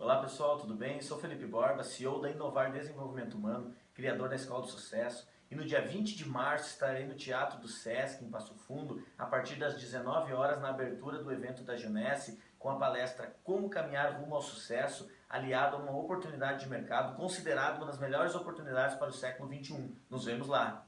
Olá pessoal, tudo bem? Sou Felipe Borba, CEO da Inovar Desenvolvimento Humano, criador da Escola do Sucesso. E no dia 20 de março estarei no Teatro do Sesc, em Passo Fundo, a partir das 19 horas na abertura do evento da Junesse, com a palestra Como Caminhar Rumo ao Sucesso, aliado a uma oportunidade de mercado considerada uma das melhores oportunidades para o século XXI. Nos vemos lá!